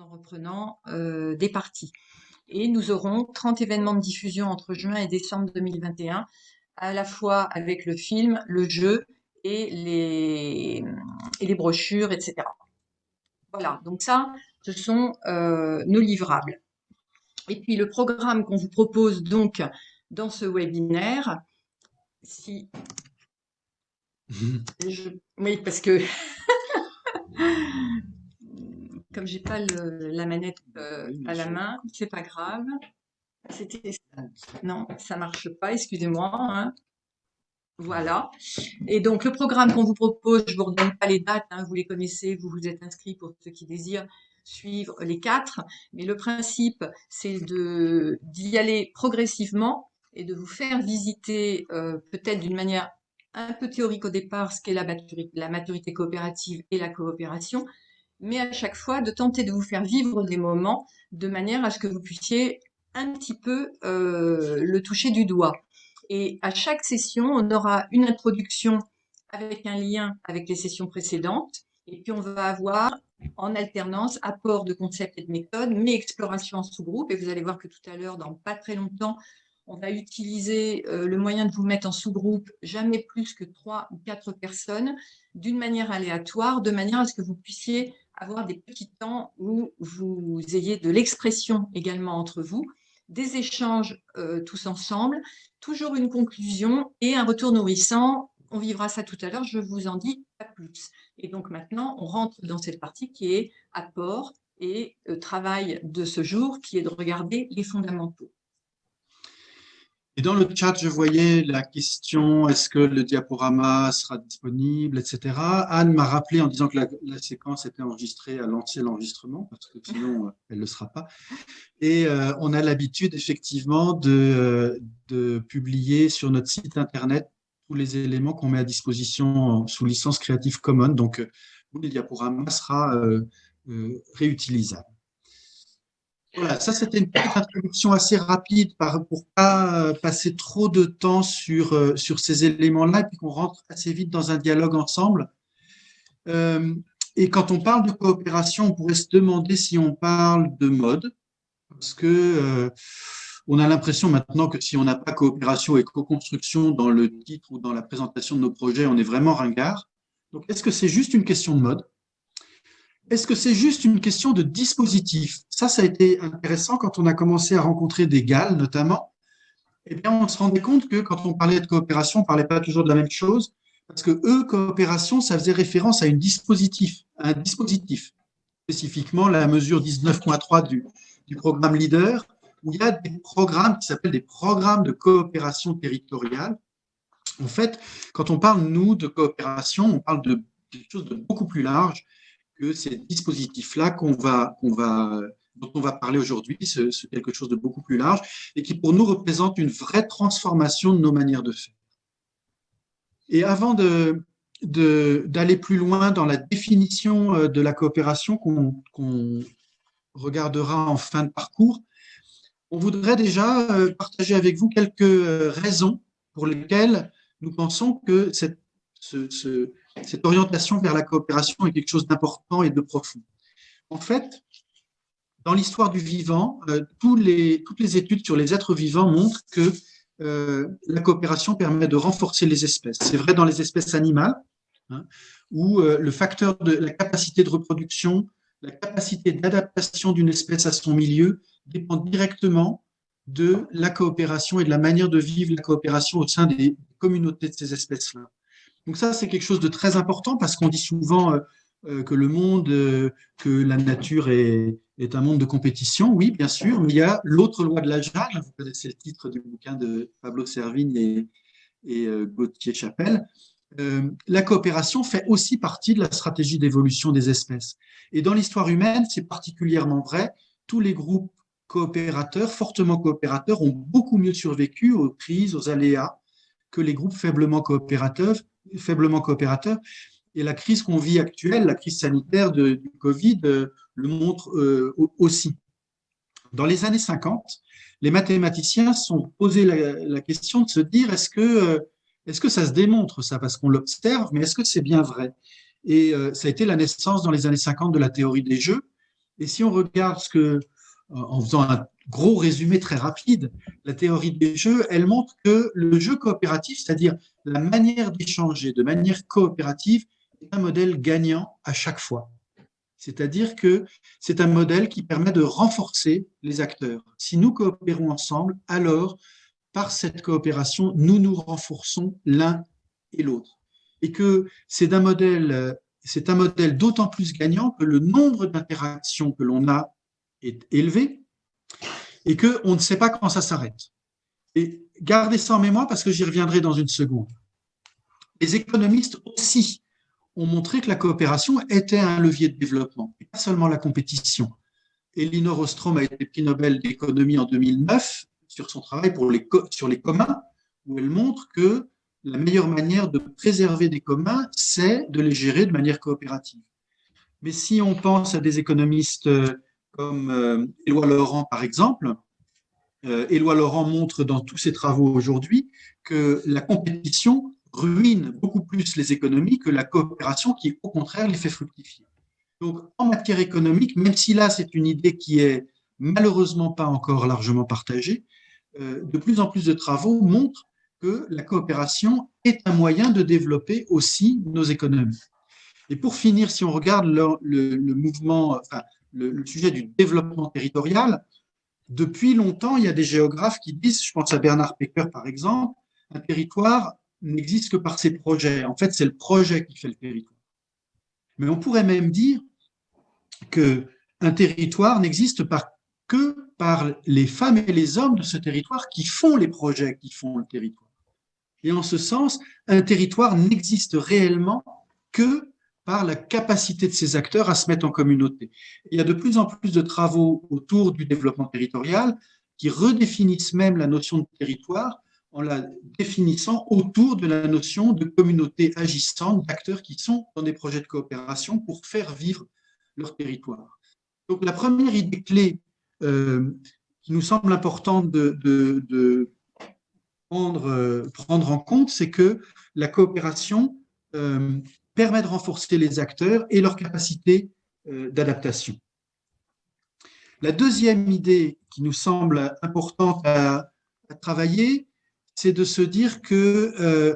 en reprenant euh, des parties. Et nous aurons 30 événements de diffusion entre juin et décembre 2021, à la fois avec le film, le jeu et les, et les brochures, etc. Voilà, donc ça, ce sont euh, nos livrables. Et puis le programme qu'on vous propose donc dans ce webinaire, si oui, parce que comme j'ai pas la manette euh, à la main, c'est pas grave. C'était non, ça marche pas. Excusez-moi. Hein. Voilà. Et donc le programme qu'on vous propose, je vous redonne pas les dates, hein, vous les connaissez, vous vous êtes inscrits pour ceux qui désirent suivre les quatre. Mais le principe, c'est d'y aller progressivement et de vous faire visiter euh, peut-être d'une manière un peu théorique au départ ce qu'est la maturité, la maturité coopérative et la coopération, mais à chaque fois de tenter de vous faire vivre des moments de manière à ce que vous puissiez un petit peu euh, le toucher du doigt. Et à chaque session, on aura une introduction avec un lien avec les sessions précédentes, et puis on va avoir en alternance apport de concepts et de méthodes, mais exploration en sous-groupe, et vous allez voir que tout à l'heure, dans pas très longtemps, on va utiliser euh, le moyen de vous mettre en sous-groupe, jamais plus que trois ou quatre personnes, d'une manière aléatoire, de manière à ce que vous puissiez avoir des petits temps où vous ayez de l'expression également entre vous, des échanges euh, tous ensemble, toujours une conclusion et un retour nourrissant. On vivra ça tout à l'heure, je vous en dis pas plus. Et donc maintenant, on rentre dans cette partie qui est apport et euh, travail de ce jour, qui est de regarder les fondamentaux. Et dans le chat, je voyais la question, est-ce que le diaporama sera disponible, etc. Anne m'a rappelé en disant que la, séquence était enregistrée à lancer l'enregistrement, parce que sinon, euh, elle ne le sera pas. Et euh, on a l'habitude, effectivement, de, de, publier sur notre site Internet tous les éléments qu'on met à disposition sous licence Creative Commons. Donc, euh, le diaporama sera réutilisable. Voilà, ça c'était une petite introduction assez rapide pour ne pas euh, passer trop de temps sur, euh, sur ces éléments-là et puis qu'on rentre assez vite dans un dialogue ensemble. Euh, et quand on parle de coopération, on pourrait se demander si on parle de mode, parce que on a l'impression maintenant que si on n'a pas coopération et co-construction dans le titre ou dans la présentation de nos projets, on est vraiment ringard. Donc, est-ce que c'est juste une question de mode? Est-ce que c'est juste une question de dispositif? Ça, ça a été intéressant quand on a commencé à rencontrer des GAL, notamment. Eh bien, on se rendait compte que quand on parlait de coopération, on ne parlait pas toujours de la même chose, parce que eux, coopération, ça faisait référence à, une dispositif, un dispositif, spécifiquement la mesure 19.3 du, du programme LEADER, où il y a des programmes qui s'appellent des programmes de coopération territoriale. En fait, quand on parle, nous, de coopération, on parle de quelque chose de beaucoup plus large, que ces dispositifs-là qu'on va, va, dont on va parler aujourd'hui, c'est quelque chose de beaucoup plus large et qui pour nous représente une vraie transformation de nos manières de faire. Et avant de, d'aller plus loin dans la définition euh, de la coopération qu'on regardera en fin de parcours, on voudrait déjà euh, partager avec vous quelques euh, raisons pour lesquelles nous pensons que cette, ce, cette orientation vers la coopération est quelque chose d'important et de profond. En fait, dans l'histoire du vivant, euh, toutes les études sur les êtres vivants montrent que euh, la coopération permet de renforcer les espèces. C'est vrai dans les espèces animales, hein, où euh, le facteur de la capacité de reproduction, la capacité d'adaptation d'une espèce à son milieu dépend directement de la coopération et de la manière de vivre la coopération au sein des communautés de ces espèces-là. Donc ça, c'est quelque chose de très important parce qu'on dit souvent euh, euh, que le monde, euh, que la nature est, un monde de compétition. Oui, bien sûr, mais il y a l'autre loi de la jungle. Vous connaissez le titre du bouquin de Pablo Servigne et, et Gauthier Chapelle. la coopération fait aussi partie de la stratégie d'évolution des espèces. Et dans l'histoire humaine, c'est particulièrement vrai. Tous les groupes coopérateurs, fortement coopérateurs, ont beaucoup mieux survécu aux crises, aux aléas que les groupes faiblement coopérateurs, faiblement coopérateurs. Et la crise qu'on vit actuelle, la crise sanitaire de, du Covid, euh, le montre euh, aussi. Dans les années 50, les mathématiciens sont posés la, question de se dire est-ce que, euh, est que ça se démontre ça? Parce qu'on l'observe, mais est-ce que c'est bien vrai? Et ça a été la naissance dans les années 50 de la théorie des jeux. Et si on regarde ce que, en faisant un gros résumé très rapide, la théorie des jeux, elle montre que le jeu coopératif, c'est-à-dire la manière d'échanger de manière coopérative, est un modèle gagnant à chaque fois. C'est-à-dire que c'est un modèle qui permet de renforcer les acteurs. Si nous coopérons ensemble, alors, par cette coopération, nous nous renforçons l'un et l'autre. Et que c'est un modèle, c'est un modèle d'autant plus gagnant que le nombre d'interactions que l'on a est élevé et qu'on ne sait pas quand ça s'arrête. Et gardez ça en mémoire parce que j'y reviendrai dans une seconde. Les économistes aussi ont montré que la coopération était un levier de développement, pas seulement la compétition. Elinor Ostrom a été prix Nobel d'économie en 2009 sur son travail pour les, sur les communs, où elle montre que la meilleure manière de préserver des communs, c'est de les gérer de manière coopérative. Mais si on pense à des économistes euh, comme euh, Éloi Laurent, par exemple, euh, Éloi Laurent montre dans tous ses travaux aujourd'hui que la compétition ruine beaucoup plus les économies que la coopération qui, au contraire, les fait fructifier. Donc, en matière économique, même si là, c'est une idée qui est malheureusement pas encore largement partagée, euh, de plus en plus de travaux montrent que la coopération est un moyen de développer aussi nos économies. Et pour finir, si on regarde le, mouvement, le, sujet du développement territorial, depuis longtemps, il y a des géographes qui disent, je pense à Bernard Pecker par exemple, un territoire n'existe que par ses projets. En fait, c'est le projet qui fait le territoire. Mais on pourrait même dire qu'un territoire n'existe que par les femmes et les hommes de ce territoire qui font les projets qui font le territoire. Et en ce sens, un territoire n'existe réellement que par la capacité de ces acteurs à se mettre en communauté. Il y a de plus en plus de travaux autour du développement territorial qui redéfinissent même la notion de territoire en la définissant autour de la notion de communauté agissante, d'acteurs qui sont dans des projets de coopération pour faire vivre leur territoire. Donc la première idée clé euh, qui nous semble importante de, prendre, euh, prendre, en compte, c'est que la coopération euh, permet de renforcer les acteurs et leur capacité d'adaptation. La deuxième idée qui nous semble importante à travailler, c'est de se dire que, euh,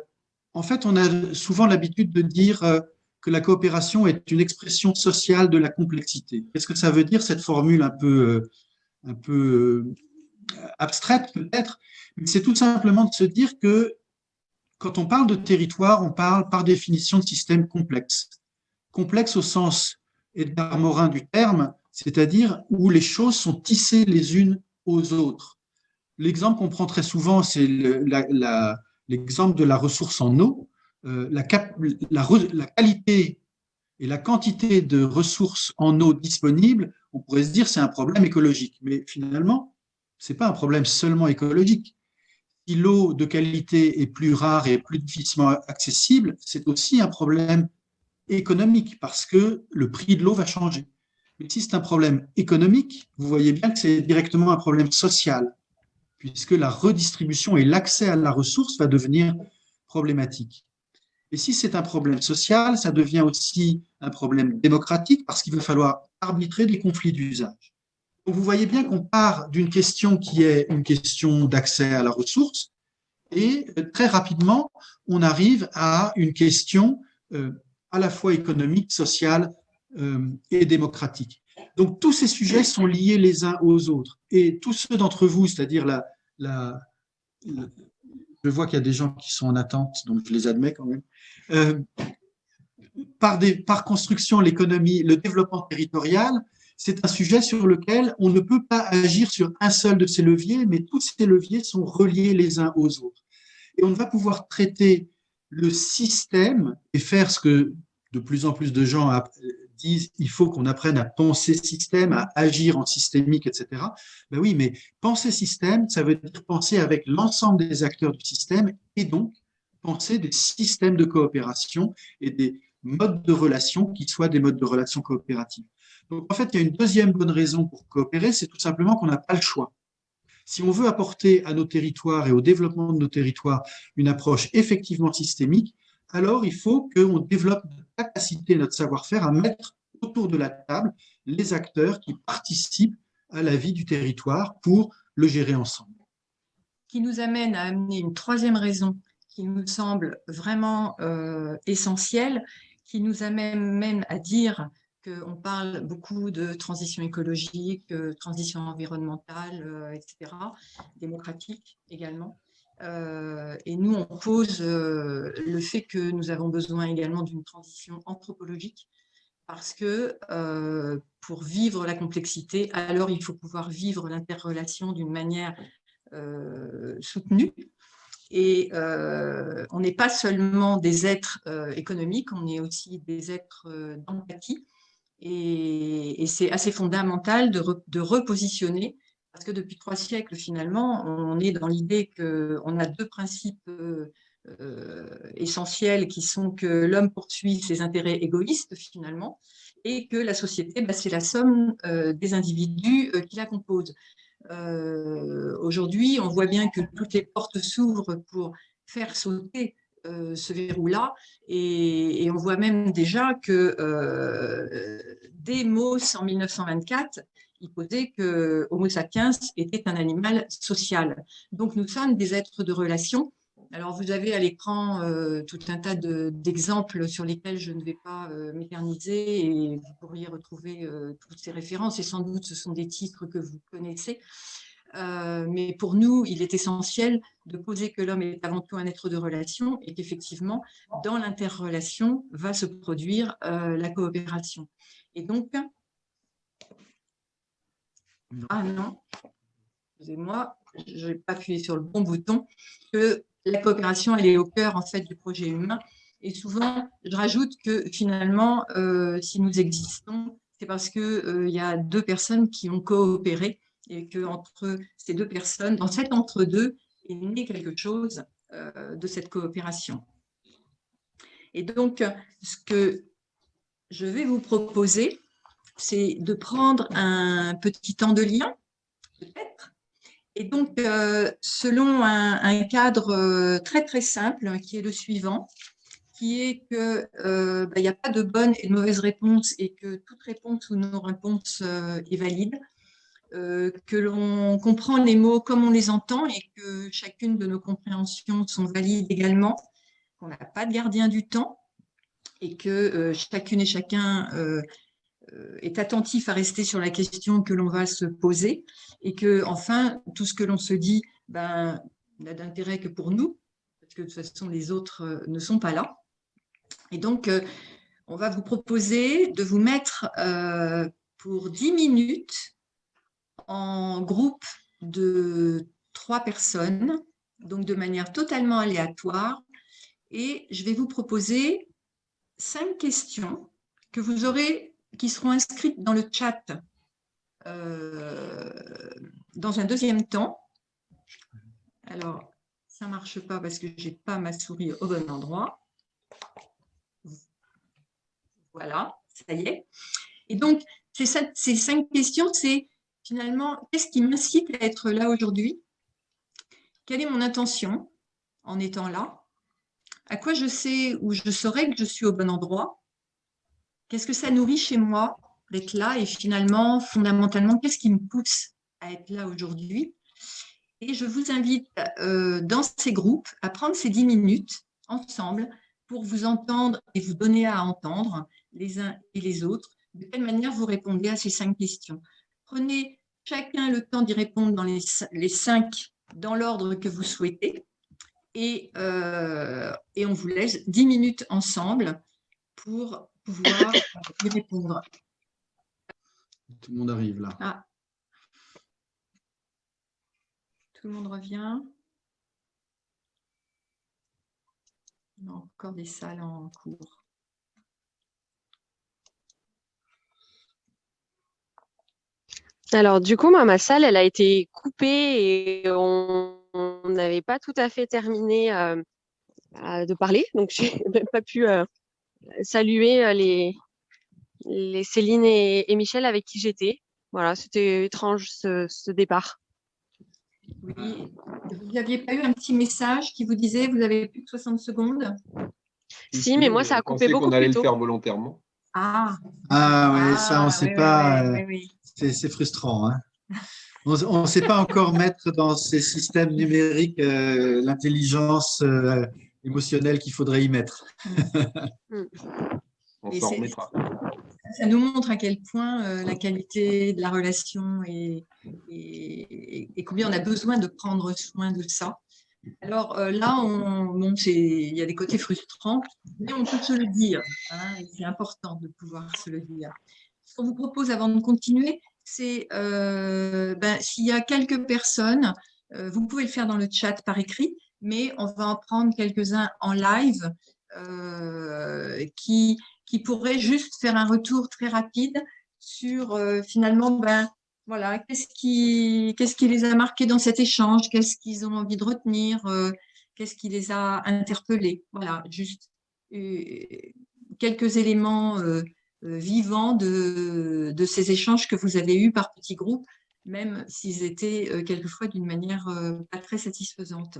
en fait, on a souvent l'habitude de dire euh, que la coopération est une expression sociale de la complexité. Qu'est-ce que ça veut dire, cette formule un peu, euh, un peu abstraite peut-être? C'est tout simplement de se dire que quand on parle de territoire, on parle par définition de système complexe. Complexe au sens Edgar Morin du terme, c'est-à-dire où les choses sont tissées les unes aux autres. L'exemple qu'on prend très souvent, c'est l'exemple de la ressource en eau. Euh, la, la, qualité et la quantité de ressources en eau disponibles, on pourrait se dire c'est un problème écologique. Mais finalement, ce n'est pas un problème seulement écologique. Si l'eau de qualité est plus rare et plus difficilement accessible, c'est aussi un problème économique parce que le prix de l'eau va changer. Mais si c'est un problème économique, vous voyez bien que c'est directement un problème social puisque la redistribution et l'accès à la ressource va devenir problématique. Et si c'est un problème social, ça devient aussi un problème démocratique parce qu'il va falloir arbitrer des conflits d'usage. Vous voyez bien qu'on part d'une question qui est une question d'accès à la ressource et euh, très rapidement, on arrive à une question euh, à la fois économique, sociale euh, et démocratique. Donc, tous ces sujets sont liés les uns aux autres. Et tous ceux d'entre vous, c'est-à-dire la, je vois qu'il y a des gens qui sont en attente, donc je les admets quand même. Par construction, l'économie, le développement territorial, c'est un sujet sur lequel on ne peut pas agir sur un seul de ces leviers, mais tous ces leviers sont reliés les uns aux autres. Et on va pouvoir traiter le système et faire ce que de plus en plus de gens disent il faut qu'on apprenne à penser système, à agir en systémique, etc. Ben oui, mais penser système, ça veut dire penser avec l'ensemble des acteurs du système et donc penser des systèmes de coopération et des modes de relation qui soient des modes de relation coopératives. Donc en fait, il y a une deuxième bonne raison pour coopérer, c'est tout simplement qu'on n'a pas le choix. Si on veut apporter à nos territoires et au développement de nos territoires une approche effectivement systémique, alors il faut qu'on développe notre capacité, notre savoir-faire à mettre autour de la table les acteurs qui participent à la vie du territoire pour le gérer ensemble. Qui nous amène à amener une troisième raison qui nous semble vraiment euh, essentielle, qui nous amène même à dire qu'on parle beaucoup de transition écologique, euh, transition environnementale, euh, etc., démocratique également. et nous, on pose le fait que nous avons besoin également d'une transition anthropologique parce que pour vivre la complexité, alors il faut pouvoir vivre l'interrelation d'une manière soutenue. Et on n'est pas seulement des êtres économiques, on est aussi des êtres d'empathie. Et, c'est assez fondamental de, repositionner, parce que depuis trois siècles, finalement, on est dans l'idée qu'on a deux principes euh, essentiels qui sont que l'homme poursuit ses intérêts égoïstes finalement et que la société, bah, c'est la somme euh, des individus euh, qui la composent. Aujourd'hui, on voit bien que toutes les portes s'ouvrent pour faire sauter ce verrou-là et, on voit même déjà que dès Mauss en 1924, il posait que Homo sapiens était un animal social. Donc nous sommes des êtres de relation alors, vous avez à l'écran euh, tout un tas d'exemples sur lesquels je ne vais pas euh, m'éterniser et vous pourriez retrouver euh, toutes ces références et sans doute ce sont des titres que vous connaissez. Mais pour nous, il est essentiel de poser que l'homme est avant tout un être de relation et qu'effectivement, dans l'interrelation va se produire la coopération. Et donc, ah non, excusez-moi, je n'ai pas appuyé sur le bon bouton, que la coopération, elle est au cœur en fait du projet humain. Et souvent, je rajoute que finalement, euh, si nous existons, c'est parce qu'il euh, y a deux personnes qui ont coopéré et que entre ces deux personnes, dans cet entre-deux, est né quelque chose euh, de cette coopération. Et donc, ce que je vais vous proposer, c'est de prendre un petit temps de lien, peut-être, et donc, euh, selon un, cadre euh, très très simple, qui est le suivant, qui est qu'il bah, n'y a pas de bonne et de mauvaise réponse et que toute réponse ou non-réponse est valide, que l'on comprend les mots comme on les entend et que chacune de nos compréhensions sont valides également, qu'on n'a pas de gardien du temps et que chacune et chacun euh, est attentif à rester sur la question que l'on va se poser et que, enfin, tout ce que l'on se dit ben, n'a d'intérêt que pour nous, parce que de toute façon, les autres euh, ne sont pas là. Et donc, euh, on va vous proposer de vous mettre pour 10 minutes en groupe de trois personnes, donc de manière totalement aléatoire, et je vais vous proposer cinq questions que vous aurez qui seront inscrites dans le chat euh, dans un deuxième temps. Alors, ça ne marche pas parce que je n'ai pas ma souris au bon endroit. Voilà, ça y est. Et donc, ces, cinq questions, c'est finalement, qu'est-ce qui m'incite à être là aujourd'hui? Quelle est mon intention en étant là? À quoi je sais ou je saurais que je suis au bon endroit? Qu'est-ce que ça nourrit chez moi d'être là? Et finalement, fondamentalement, qu'est-ce qui me pousse à être là aujourd'hui? Et je vous invite euh, dans ces groupes à prendre ces dix minutes ensemble pour vous entendre et vous donner à entendre les uns et les autres. De quelle manière vous répondez à ces cinq questions Prenez chacun le temps d'y répondre dans les, les cinq dans l'ordre que vous souhaitez. Et, euh, et on vous laisse dix minutes ensemble pour pouvoir y répondre. Tout le monde arrive là. Ah. Tout le monde revient. On a encore des salles en cours. Alors, du coup, moi, ma salle, elle a été coupée et on n'avait pas tout à fait terminé euh, de parler. Donc, je n'ai même pas pu euh, saluer euh, les, les Céline et, Michel avec qui j'étais. Voilà, c'était étrange ce, départ. Oui, vous n'aviez pas eu un petit message qui vous disait vous avez plus que 60 secondes? Si, mais moi ça a coupé beaucoup qu'on allait le faire volontairement. Ah, Ah ouais, ça, on ne ah, sait oui, pas. oui, oui, oui, C'est frustrant. hein. On ne sait pas encore mettre dans ces systèmes numériques euh, l'intelligence euh, émotionnelle qu'il faudrait y mettre. On Et s'en remettra. Ça nous montre à quel point euh, la qualité de la relation et, et- et combien on a besoin de prendre soin de ça. Alors euh, là, on, bon, il y a des côtés frustrants, mais on peut se le dire. hein, c'est important de pouvoir se le dire. Ce qu'on vous propose avant de continuer, c'est euh, ben, s'il y a quelques personnes, euh, vous pouvez le faire dans le chat par écrit, mais on va en prendre quelques-uns en live euh, qui, qui pourraient juste faire un retour très rapide sur euh, finalement, ben, voilà, qu'est-ce qui, qu'est-ce qui les a marqués dans cet échange, qu'est-ce qu'ils ont envie de retenir, qu'est-ce qui les a interpellés. Voilà, juste quelques éléments euh, vivants de, ces échanges que vous avez eus par petits groupes, même s'ils étaient euh, quelquefois d'une manière euh, pas très satisfaisante.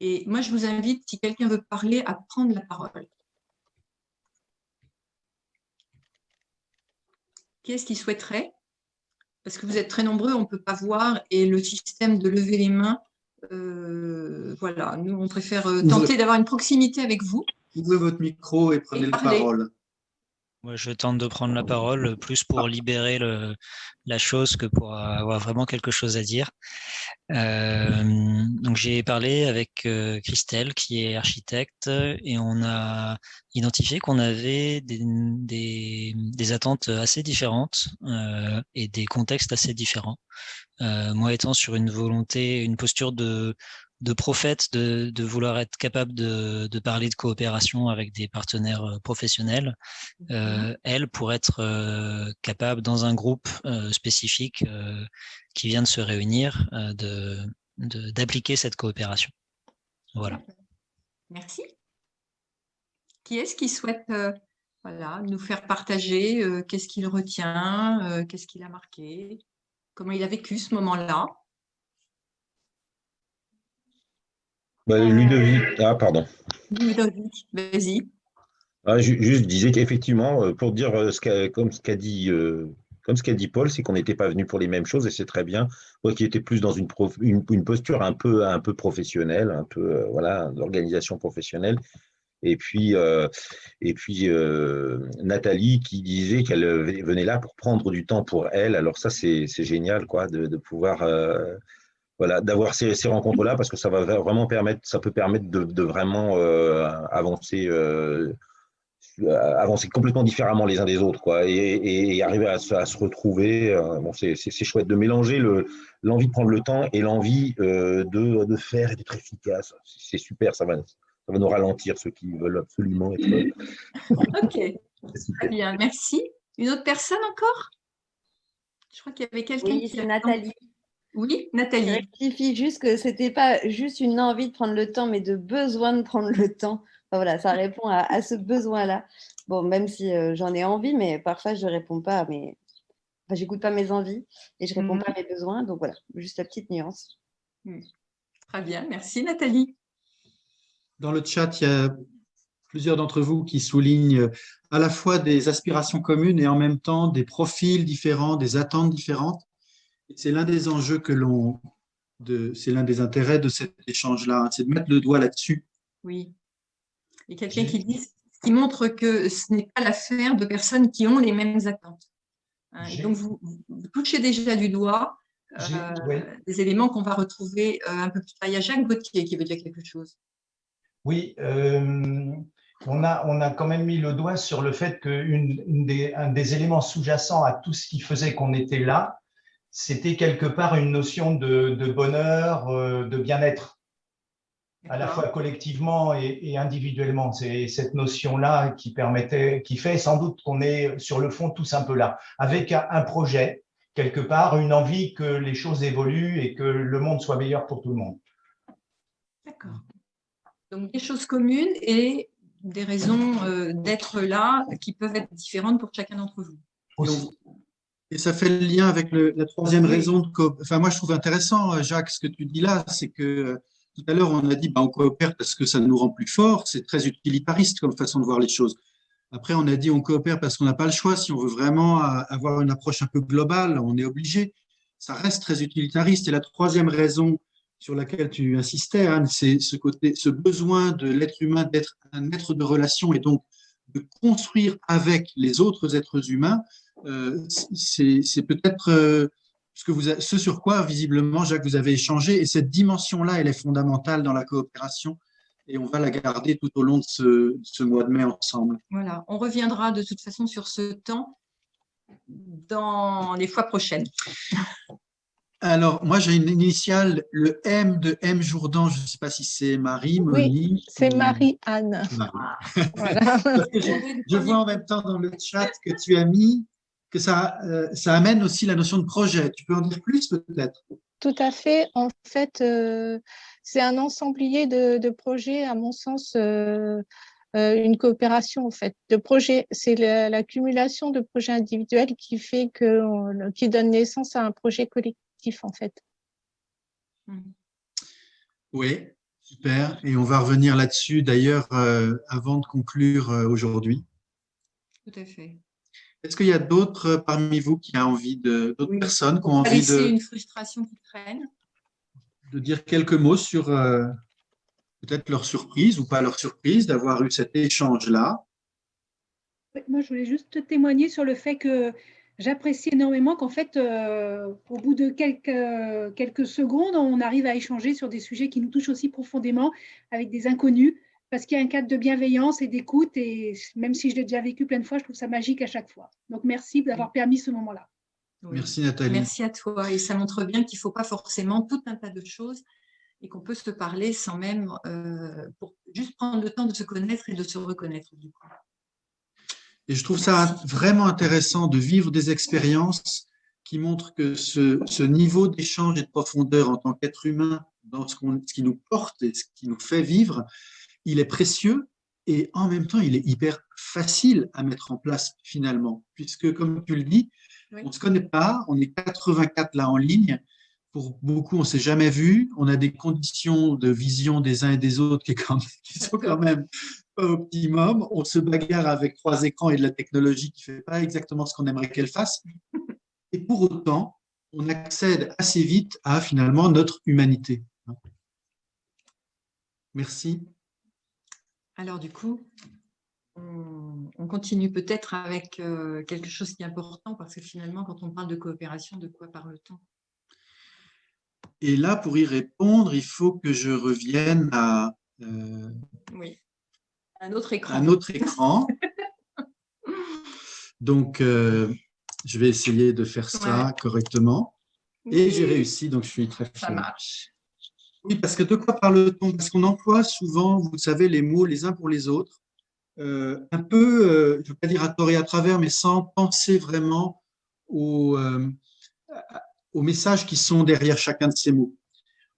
Et moi, je vous invite, si quelqu'un veut parler, à prendre la parole. Qui est-ce qui souhaiterait? Parce que vous êtes très nombreux, on ne peut pas voir, et le système de lever les mains, euh, voilà, nous, on préfère euh, tenter d'avoir une proximité avec vous. Ouvrez votre micro et prenez Et la parole. Moi, je tente de prendre la parole plus pour libérer le, la chose que pour avoir vraiment quelque chose à dire. Euh, donc, j'ai parlé avec euh, Christelle, qui est architecte, et on a identifié qu'on avait des, des, des attentes assez différentes euh, et des contextes assez différents. Euh, moi, étant sur une volonté, une posture de, de prophète, de, de vouloir être capable de, de parler de coopération avec des partenaires euh, professionnels, euh, elle, pour être euh, capable, dans un groupe euh, spécifique qui vient de se réunir, de d'appliquer cette coopération. Voilà. Merci. Qui est-ce qui souhaite voilà, nous faire partager qu'est-ce qu'il retient, qu'est-ce qu'il a marqué, comment il a vécu ce moment-là Bah, Ludovic, ah pardon. Ludovic, vas-y. Ah, juste, je disais qu'effectivement, euh, pour dire euh, ce qu'a, comme ce qu'a dit, euh, comme ce qu'a dit Paul, c'est qu'on n'était pas venu pour les mêmes choses et c'est très bien. Moi qui était plus dans une, prof- une, une posture un peu, un peu professionnelle, un peu euh, voilà, d'organisation professionnelle. Et puis, euh, et puis euh, Nathalie qui disait qu'elle venait là pour prendre du temps pour elle. Alors ça, c'est génial, quoi, de, de pouvoir euh, voilà, d'avoir ces, ces rencontres-là parce que ça va vraiment permettre, ça peut permettre de, de vraiment avancer, avancer complètement différemment les uns des autres, quoi, et, et- arriver à, à se retrouver. bon, c'est chouette de mélanger le- l'envie de prendre le temps et l'envie de, de faire et d'être efficace. C'est super, ça va, ça va nous ralentir ceux qui veulent absolument être. Ok, c'est super. très bien, merci. Une autre personne encore? Je crois qu'il y avait quelqu'un Oui, qui c'est Nathalie. Oui, Je Nathalie. rectifie juste que c'était pas juste une envie de prendre le temps, mais de besoin de prendre le temps. Enfin, voilà, ça répond à, à ce besoin-là. Bon, même si euh, j'en ai envie, mais parfois je réponds pas à mes. Enfin, j'écoute pas mes envies et je réponds Mhm. pas à mes besoins. Donc voilà, juste la petite nuance. Très bien, merci Nathalie. Dans le chat, il y a plusieurs d'entre vous qui soulignent à la fois des aspirations communes et en même temps des profils différents, des attentes différentes. C'est l'un des enjeux que l'on, c'est l'un des intérêts de cet échange-là, hein, c'est de mettre le doigt là-dessus. Oui. Et quelqu'un qui dit, qui montre que ce n'est pas l'affaire de personnes qui ont les mêmes attentes. Hein, et donc, vous, vous touchez déjà du doigt euh, ouais. des éléments qu'on va retrouver euh, un peu plus tard. Il y a Jacques Gauthier qui veut dire quelque chose. Oui, euh, on, a, on a quand même mis le doigt sur le fait qu'un des, un des éléments sous-jacents à tout ce qui faisait qu'on était là, c'était quelque part une notion de, de bonheur, euh, de bien-être, à la fois collectivement et, et individuellement. C'est cette notion-là qui permettait, qui fait sans doute qu'on est sur le fond tous un peu là, avec un, un projet, quelque part, une envie que les choses évoluent et que le monde soit meilleur pour tout le monde. D'accord. Donc, des choses communes et des raisons euh, d'être là qui peuvent être différentes pour chacun d'entre vous. Aussi. Et ça fait le lien avec le- la troisième Oui. raison de coop- Enfin, moi, je trouve intéressant, euh, Jacques, ce que tu dis là, c'est que euh, tout à l'heure, on a dit bah, on coopère parce que ça nous rend plus forts. C'est très utilitariste comme façon de voir les choses. Après, on a dit on coopère parce qu'on n'a pas le choix. Si on veut vraiment avoir une approche un peu globale, on est obligé. Ça reste très utilitariste. Et la troisième raison sur laquelle tu insistais, Anne, c'est ce, côté, ce besoin de l'être humain d'être un être de relation et donc de construire avec les autres êtres humains. Euh, c'est peut-être euh, ce, sur quoi, visiblement, Jacques, vous avez échangé. Et cette dimension-là, elle est fondamentale dans la coopération et on va la garder tout au long de ce, mois de mai ensemble. Voilà, on reviendra de toute façon sur ce temps dans les fois prochaines. Alors, moi, j'ai une initiale, le M de M Jourdan, je ne sais pas si c'est Marie, Monique. Oui, c'est Marie-Anne. je, vois en même temps dans le chat que tu as mis que ça, euh, ça amène aussi la notion de projet. Tu peux en dire plus peut-être? Tout à fait. En fait, euh, c'est un ensemblier de, projets, à mon sens, euh, euh, une coopération en fait de projets. C'est l'accumulation de projets individuels qui fait que, qui donne naissance à un projet collectif en fait. Mmh. Oui, super. Et on va revenir là-dessus d'ailleurs euh, avant de conclure aujourd'hui. Tout à fait. Est-ce qu'il y a d'autres parmi vous qui ont envie de, d'autres personnes qui ont envie de… une frustration qui traîne de dire quelques mots sur euh, peut-être leur surprise ou pas leur surprise d'avoir eu cet échange-là? Moi, je voulais juste témoigner sur le fait que j'apprécie énormément qu'en fait, euh, au bout de quelques, quelques secondes, on arrive à échanger sur des sujets qui nous touchent aussi profondément avec des inconnus, parce qu'il y a un cadre de bienveillance et d'écoute, et même si je l'ai déjà vécu plein de fois, je trouve ça magique à chaque fois. Donc, merci d'avoir permis ce moment-là. Merci Nathalie. Merci à toi. Et ça montre bien qu'il ne faut pas forcément tout un tas de choses et qu'on peut se parler sans même, euh, pour juste prendre le temps de se connaître et de se reconnaître. Et je trouve ça vraiment intéressant de vivre des expériences qui montrent que ce, niveau d'échange et de profondeur en tant qu'être humain, dans ce, ce, qui nous porte et ce qui nous fait vivre, il est précieux et en même temps, il est hyper facile à mettre en place finalement, puisque comme tu le dis, on ne se connaît pas, on est 84 là en ligne. Pour beaucoup, on ne s'est jamais vu. On a des conditions de vision des uns et des autres qui, qui sont quand même pas optimum. On se bagarre avec trois écrans et de la technologie qui ne fait pas exactement ce qu'on aimerait qu'elle fasse. Et pour autant, on accède assez vite à finalement notre humanité. Merci. Alors du coup, on, continue peut-être avec euh, quelque chose qui est important parce que finalement, quand on parle de coopération, de quoi parle-t-on Et là, pour y répondre, il faut que je revienne à euh, un autre écran. Un autre écran. donc, euh, je vais essayer de faire ça correctement. Et j'ai réussi, donc je suis très fier. Ça marche. Oui, parce que de quoi parle-t-on? Parce qu'on emploie souvent, vous savez, les mots les uns pour les autres. Euh, un peu, euh, je ne veux pas dire à tort et à travers, mais sans penser vraiment aux, aux messages qui sont derrière chacun de ces mots.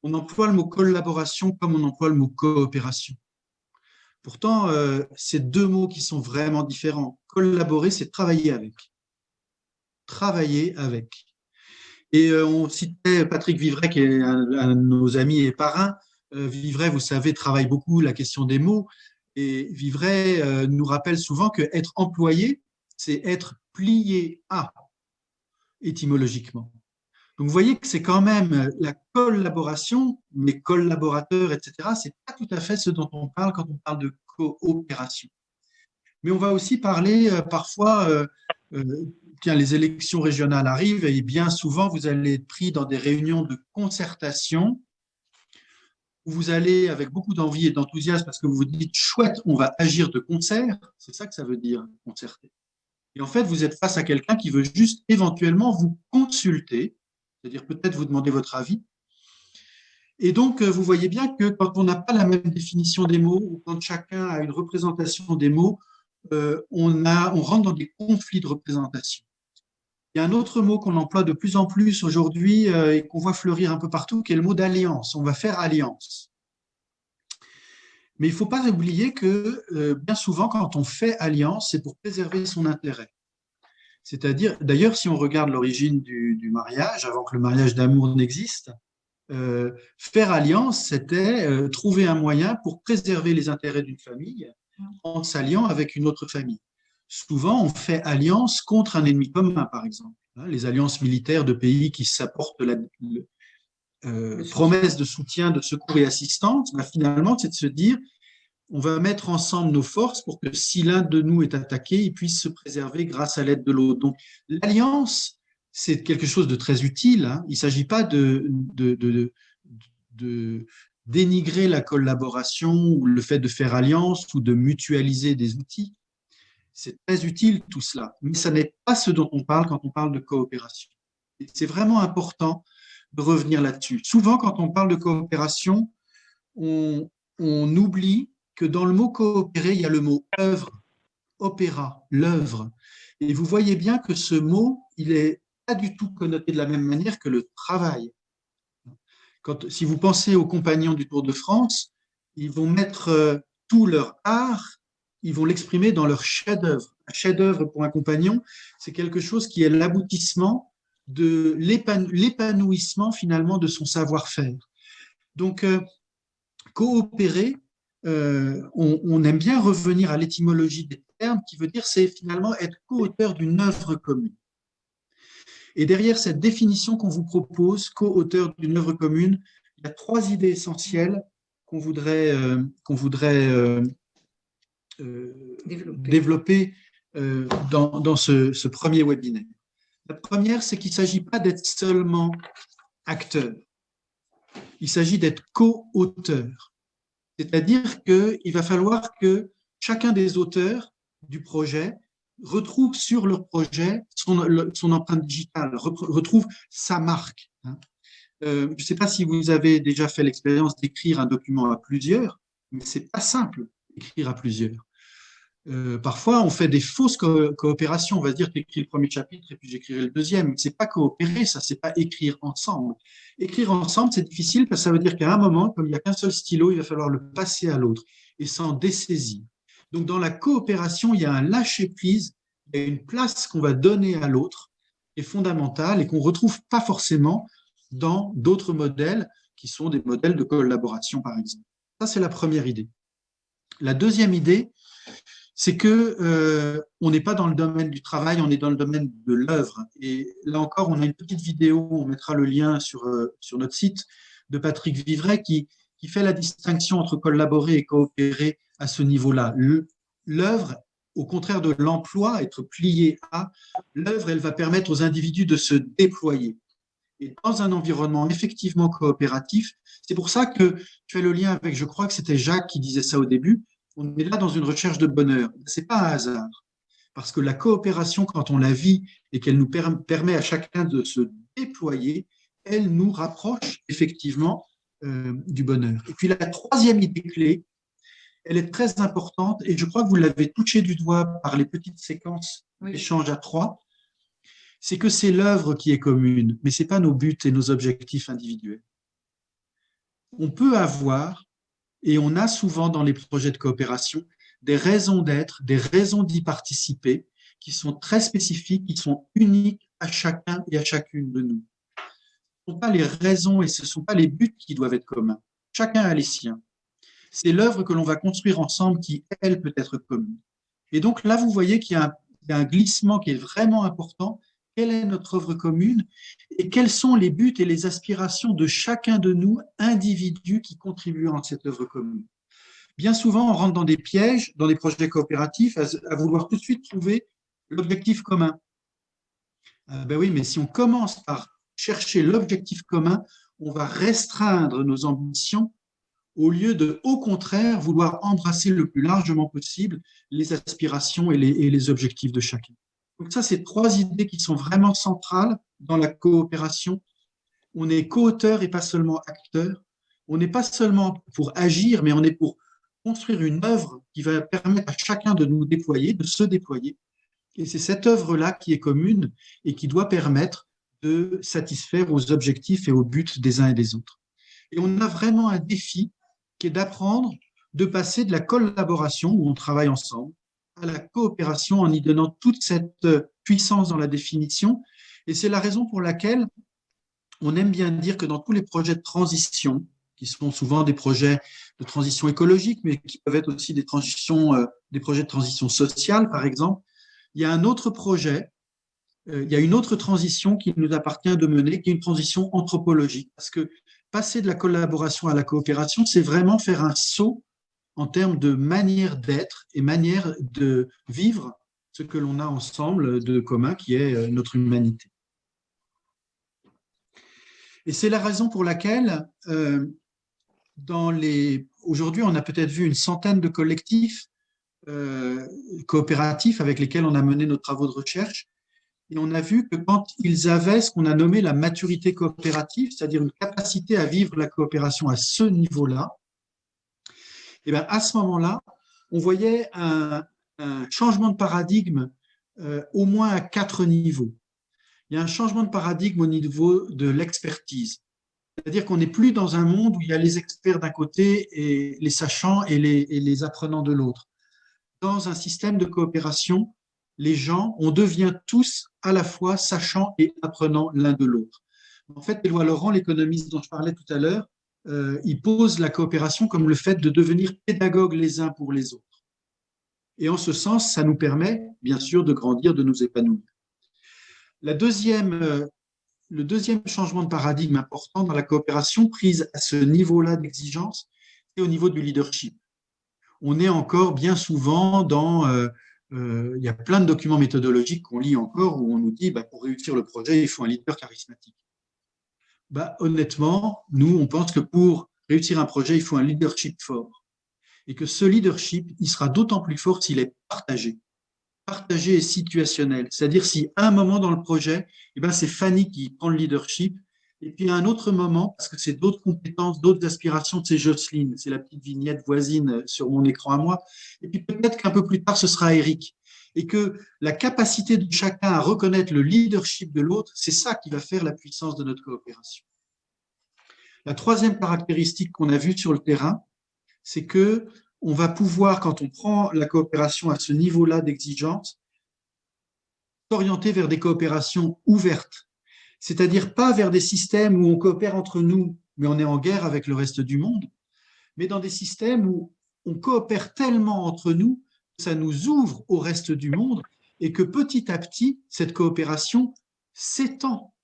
On emploie le mot collaboration comme on emploie le mot coopération. Pourtant, c'est deux mots qui sont vraiment différents. Collaborer, c'est travailler avec. Travailler avec. Et on citait Patrick Vivray, qui est un, de nos amis et parrains. Vivray, vous savez, travaille beaucoup la question des mots. Et Vivray euh, nous rappelle souvent que être employé, c'est être plié à, étymologiquement. Donc, vous voyez que c'est quand même la collaboration, mes collaborateurs, etc. Ce n'est pas tout à fait ce dont on parle quand on parle de coopération. Mais on va aussi parler euh, parfois, euh, tiens, les élections régionales arrivent et bien souvent, vous allez être pris dans des réunions de concertation où vous allez avec beaucoup d'envie et d'enthousiasme parce que vous vous dites « chouette, on va agir de concert », c'est ça que ça veut dire, concerter. Et en fait, vous êtes face à quelqu'un qui veut juste éventuellement vous consulter, c'est-à-dire peut-être vous demander votre avis. Et donc, euh, vous voyez bien que quand on n'a pas la même définition des mots, ou quand chacun a une représentation des mots, euh, on, rentre dans des conflits de représentation. Il y a un autre mot qu'on emploie de plus en plus aujourd'hui euh, et qu'on voit fleurir un peu partout, qui est le mot d'alliance. On va faire alliance. Mais il ne faut pas oublier que bien souvent, quand on fait alliance, c'est pour préserver son intérêt. C'est-à-dire, d'ailleurs, si on regarde l'origine du, mariage, avant que le mariage d'amour n'existe, euh, faire alliance, c'était trouver un moyen pour préserver les intérêts d'une famille en s'alliant avec une autre famille. souvent on fait alliance contre un ennemi commun, par exemple. Hein, les alliances militaires de pays qui s'apportent la euh, promesse de soutien, de secours et assistance, bah, finalement, c'est de se dire on va mettre ensemble nos forces pour que si l'un de nous est attaqué, il puisse se préserver grâce à l'aide de l'autre. Donc, l'alliance, c'est quelque chose de très utile. Hein. Il ne s'agit pas de, dénigrer la collaboration ou le fait de faire alliance ou de mutualiser des outils. C'est très utile tout cela, mais ce n'est pas ce dont on parle quand on parle de coopération. C'est vraiment important de revenir là-dessus. Souvent, quand on parle de coopération, on, on oublie que dans le mot coopérer, il y a le mot œuvre, opéra, l'œuvre. Et vous voyez bien que ce mot, il n'est pas du tout connoté de la même manière que le travail. Si vous pensez aux compagnons du Tour de France, ils vont mettre euh, tout leur art, ils vont l'exprimer dans leur chef-d'œuvre. Un chef-d'œuvre pour un compagnon, c'est quelque chose qui est l'aboutissement de l'épanouissement finalement de son savoir-faire. Donc, euh, coopérer, euh, on, aime bien revenir à l'étymologie des termes, qui veut dire c'est finalement être co-auteur d'une œuvre commune. Et derrière cette définition qu'on vous propose, co-auteur d'une œuvre commune, il y a trois idées essentielles qu'on voudrait, euh, qu'on voudrait euh, développer, dans, ce, ce, premier webinaire. La première, c'est qu'il ne s'agit pas d'être seulement acteur, il s'agit d'être co-auteur. C'est-à-dire qu'il va falloir que chacun des auteurs du projet retrouve sur leur projet son, empreinte digitale, retrouve sa marque. Hein. Euh, je ne sais pas si vous avez déjà fait l'expérience d'écrire un document à plusieurs, mais ce n'est pas simple d'écrire à plusieurs. Euh, parfois, on fait des fausses coopérations. On va dire que j'écris le premier chapitre et puis j'écrirai le deuxième. Ce n'est pas coopérer, ça, c'est pas écrire ensemble. Écrire ensemble, c'est difficile parce que ça veut dire qu'à un moment, comme il n'y a qu'un seul stylo, il va falloir le passer à l'autre et s'en dessaisir. Donc, dans la coopération, il y a un lâcher-prise, il y a une place qu'on va donner à l'autre qui est fondamentale et qu'on ne retrouve pas forcément dans d'autres modèles qui sont des modèles de collaboration, par exemple. Ça, c'est la première idée. La deuxième idée, c'est que euh, on n'est pas dans le domaine du travail, on est dans le domaine de l'œuvre. Et là encore, on a une petite vidéo, on mettra le lien sur, euh, sur notre site, de Patrick Vivray, qui, qui fait la distinction entre collaborer et coopérer à ce niveau-là. L'œuvre, au contraire de l'emploi, être plié à, l'œuvre, elle va permettre aux individus de se déployer. Et dans un environnement effectivement coopératif, c'est pour ça que tu fais le lien avec, je crois que c'était Jacques qui disait ça au début, on est là dans une recherche de bonheur. Ce n'est pas un hasard. Parce que la coopération, quand on la vit et qu'elle nous permet à chacun de se déployer, elle nous rapproche effectivement euh, du bonheur. Et puis la troisième idée clé, elle est très importante et je crois que vous l'avez touché du doigt par les petites séquences d'échange à trois, c'est que c'est l'œuvre qui est commune, mais ce n'est pas nos buts et nos objectifs individuels. On peut avoir et on a souvent dans les projets de coopération des raisons d'être, des raisons d'y participer qui sont très spécifiques, qui sont uniques à chacun et à chacune de nous. Ce ne sont pas les raisons et ce ne sont pas les buts qui doivent être communs. Chacun a les siens. C'est l'œuvre que l'on va construire ensemble qui, elle, peut être commune. Et donc là, vous voyez qu'il y a un glissement qui est vraiment important quelle est notre œuvre commune et quels sont les buts et les aspirations de chacun de nous, individus qui contribuent à cette œuvre commune. Bien souvent, on rentre dans des pièges, dans des projets coopératifs, à, vouloir tout de suite trouver l'objectif commun. Euh, ben oui, mais si on commence par chercher l'objectif commun, on va restreindre nos ambitions au lieu de, au contraire, vouloir embrasser le plus largement possible les aspirations et les objectifs de chacun. Donc ça, c'est trois idées qui sont vraiment centrales dans la coopération. On est co-auteur et pas seulement acteur. On n'est pas seulement pour agir, mais on est pour construire une œuvre qui va permettre à chacun de nous déployer, de se déployer. Et c'est cette œuvre-là qui est commune et qui doit permettre de satisfaire aux objectifs et aux buts des uns et des autres. Et on a vraiment un défi qui est d'apprendre de passer de la collaboration, où on travaille ensemble, à la coopération en y donnant toute cette puissance dans la définition. Et c'est la raison pour laquelle on aime bien dire que dans tous les projets de transition, qui sont souvent des projets de transition écologique, mais qui peuvent être aussi des, transitions, euh, des projets de transition sociale, par exemple, il y a un autre projet, euh, il y a une autre transition qui nous appartient de mener, qui est une transition anthropologique. Parce que passer de la collaboration à la coopération, c'est vraiment faire un saut en termes de manière d'être et manière de vivre ce que l'on a ensemble de commun, qui est euh, notre humanité. Et c'est la raison pour laquelle, euh, aujourd'hui, on a peut-être vu une centaine de collectifs euh, coopératifs avec lesquels on a mené nos travaux de recherche. Et on a vu que quand ils avaient ce qu'on a nommé la maturité coopérative, c'est-à-dire une capacité à vivre la coopération à ce niveau-là, et eh bien à ce moment-là, on voyait un, changement de paradigme euh, au moins à quatre niveaux. Il y a un changement de paradigme au niveau de l'expertise. C'est-à-dire qu'on n'est plus dans un monde où il y a les experts d'un côté et les sachants et les, et les apprenants de l'autre dans un système de coopération, les gens, on devient tous à la fois sachants et apprenants l'un de l'autre. En fait, Éloi Laurent, l'économiste dont je parlais tout à l'heure, euh, il pose la coopération comme le fait de devenir pédagogues les uns pour les autres. Et en ce sens, ça nous permet, bien sûr, de grandir, de nous épanouir. Euh, le deuxième changement de paradigme important dans la coopération prise à ce niveau-là d'exigence, c'est au niveau du leadership on est encore bien souvent dans... Euh, euh, il y a plein de documents méthodologiques qu'on lit encore où on nous dit bah, pour réussir le projet, il faut un leader charismatique. Bah, honnêtement, nous, on pense que pour réussir un projet, il faut un leadership fort. Et que ce leadership, il sera d'autant plus fort s'il est partagé. Partagé et situationnel. C'est-à-dire si à un moment dans le projet, eh ben, c'est Fanny qui prend le leadership et puis à un autre moment, parce que c'est d'autres compétences, d'autres aspirations, c'est Jocelyne, c'est la petite vignette voisine sur mon écran à moi. Et puis peut-être qu'un peu plus tard, ce sera Eric. Et que la capacité de chacun à reconnaître le leadership de l'autre, c'est ça qui va faire la puissance de notre coopération. La troisième caractéristique qu'on a vue sur le terrain, c'est que on va pouvoir, quand on prend la coopération à ce niveau-là d'exigence, s'orienter vers des coopérations ouvertes, c'est-à-dire pas vers des systèmes où on coopère entre nous, mais on est en guerre avec le reste du monde, mais dans des systèmes où on coopère tellement entre nous ça nous ouvre au reste du monde et que petit à petit, cette coopération s'étend